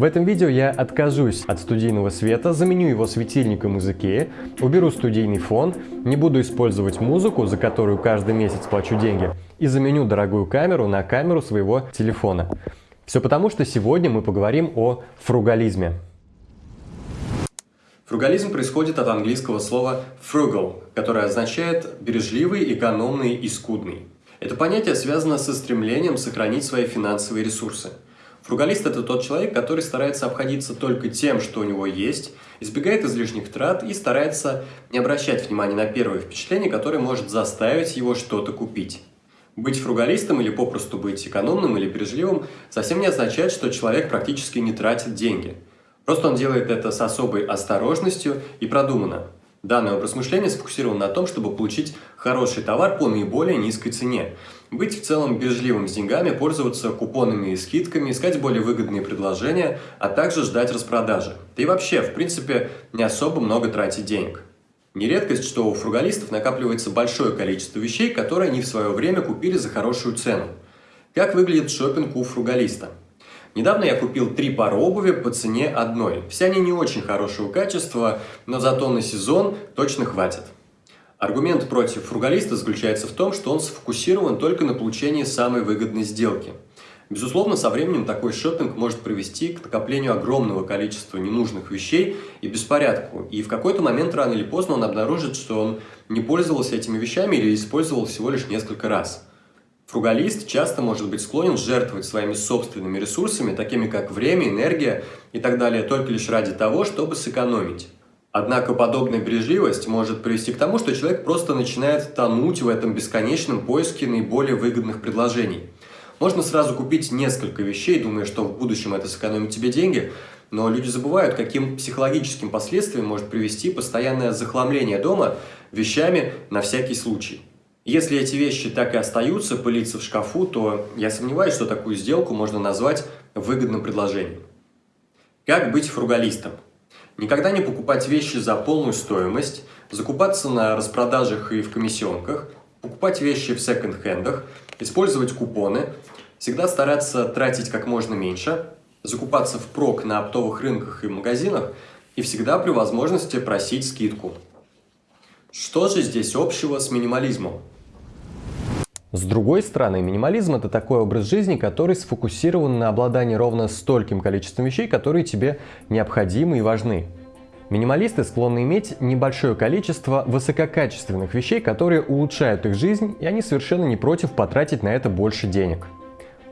В этом видео я откажусь от студийного света, заменю его светильником из Икеи, уберу студийный фон, не буду использовать музыку, за которую каждый месяц плачу деньги, и заменю дорогую камеру на камеру своего телефона. Все потому, что сегодня мы поговорим о фругализме. Фругализм происходит от английского слова frugal, которое означает бережливый, экономный и скудный. Это понятие связано со стремлением сохранить свои финансовые ресурсы – Фругалист – это тот человек, который старается обходиться только тем, что у него есть, избегает излишних трат и старается не обращать внимания на первое впечатление, которое может заставить его что-то купить. Быть фругалистом или попросту быть экономным или бережливым совсем не означает, что человек практически не тратит деньги. Просто он делает это с особой осторожностью и продуманно. Данный образ мышления сфокусирован на том, чтобы получить хороший товар по наиболее низкой цене. Быть в целом бережливым с деньгами, пользоваться купонами и скидками, искать более выгодные предложения, а также ждать распродажи. Да и вообще, в принципе, не особо много тратить денег. Нередкость, что у фругалистов накапливается большое количество вещей, которые они в свое время купили за хорошую цену. Как выглядит шопинг у фругалиста? Недавно я купил три пары обуви по цене одной. Все они не очень хорошего качества, но зато на сезон точно хватит. Аргумент против фругалиста заключается в том, что он сфокусирован только на получении самой выгодной сделки. Безусловно, со временем такой шопинг может привести к накоплению огромного количества ненужных вещей и беспорядку. И в какой-то момент, рано или поздно, он обнаружит, что он не пользовался этими вещами или использовал всего лишь несколько раз. Фругалист часто может быть склонен жертвовать своими собственными ресурсами, такими как время, энергия и так далее, только лишь ради того, чтобы сэкономить. Однако подобная бережливость может привести к тому, что человек просто начинает тонуть в этом бесконечном поиске наиболее выгодных предложений. Можно сразу купить несколько вещей, думая, что в будущем это сэкономит тебе деньги, но люди забывают, каким психологическим последствиям может привести постоянное захламление дома вещами на всякий случай. Если эти вещи так и остаются пылиться в шкафу, то я сомневаюсь, что такую сделку можно назвать выгодным предложением. Как быть фругалистом? Никогда не покупать вещи за полную стоимость, закупаться на распродажах и в комиссионках, покупать вещи в секонд-хендах, использовать купоны, всегда стараться тратить как можно меньше, закупаться впрок на оптовых рынках и магазинах и всегда при возможности просить скидку. Что же здесь общего с минимализмом? С другой стороны, минимализм – это такой образ жизни, который сфокусирован на обладании ровно стольким количеством вещей, которые тебе необходимы и важны. Минималисты склонны иметь небольшое количество высококачественных вещей, которые улучшают их жизнь, и они совершенно не против потратить на это больше денег.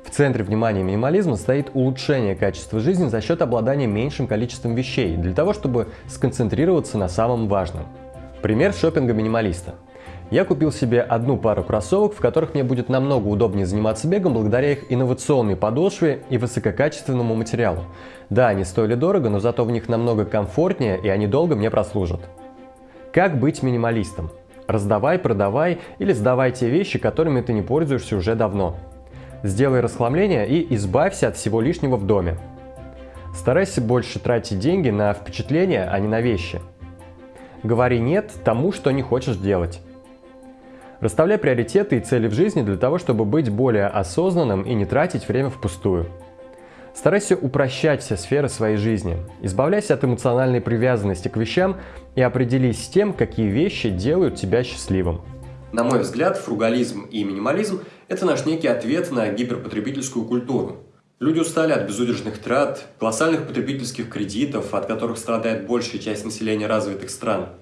В центре внимания минимализма стоит улучшение качества жизни за счет обладания меньшим количеством вещей, для того, чтобы сконцентрироваться на самом важном. Пример шопинга минималиста – я купил себе одну пару кроссовок, в которых мне будет намного удобнее заниматься бегом благодаря их инновационной подошве и высококачественному материалу. Да, они стоили дорого, но зато в них намного комфортнее и они долго мне прослужат. Как быть минималистом? Раздавай, продавай или сдавай те вещи, которыми ты не пользуешься уже давно. Сделай расхламление и избавься от всего лишнего в доме. Старайся больше тратить деньги на впечатления, а не на вещи. Говори «нет» тому, что не хочешь делать. Расставляй приоритеты и цели в жизни для того, чтобы быть более осознанным и не тратить время впустую. Старайся упрощать все сферы своей жизни. Избавляйся от эмоциональной привязанности к вещам и определись с тем, какие вещи делают тебя счастливым. На мой взгляд, фругализм и минимализм – это наш некий ответ на гиперпотребительскую культуру. Люди устали от безудержных трат, колоссальных потребительских кредитов, от которых страдает большая часть населения развитых стран –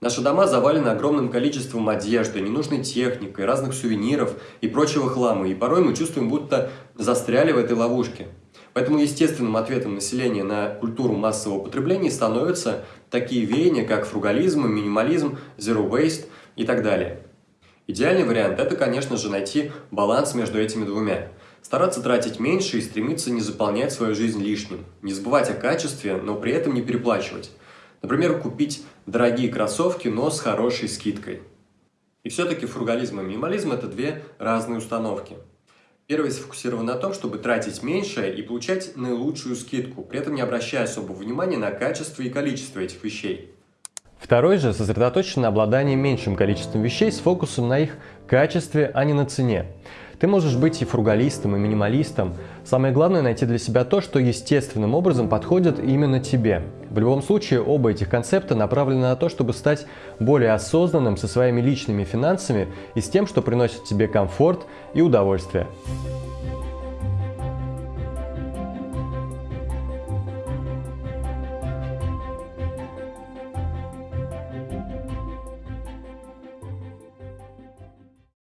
Наши дома завалены огромным количеством одежды, ненужной техникой, разных сувениров и прочего хлама, и порой мы чувствуем, будто застряли в этой ловушке. Поэтому естественным ответом населения на культуру массового потребления становятся такие веяния, как фругализм, минимализм, zero waste и так далее. Идеальный вариант – это, конечно же, найти баланс между этими двумя. Стараться тратить меньше и стремиться не заполнять свою жизнь лишним. Не забывать о качестве, но при этом не переплачивать. Например, купить дорогие кроссовки, но с хорошей скидкой. И все-таки фругализм и минимализм – это две разные установки. Первый сфокусирован на том, чтобы тратить меньше и получать наилучшую скидку, при этом не обращая особого внимания на качество и количество этих вещей. Второй же сосредоточен на обладании меньшим количеством вещей с фокусом на их качестве, а не на цене. Ты можешь быть и фругалистом, и минималистом. Самое главное найти для себя то, что естественным образом подходит именно тебе. В любом случае, оба этих концепта направлены на то, чтобы стать более осознанным со своими личными финансами и с тем, что приносит тебе комфорт и удовольствие.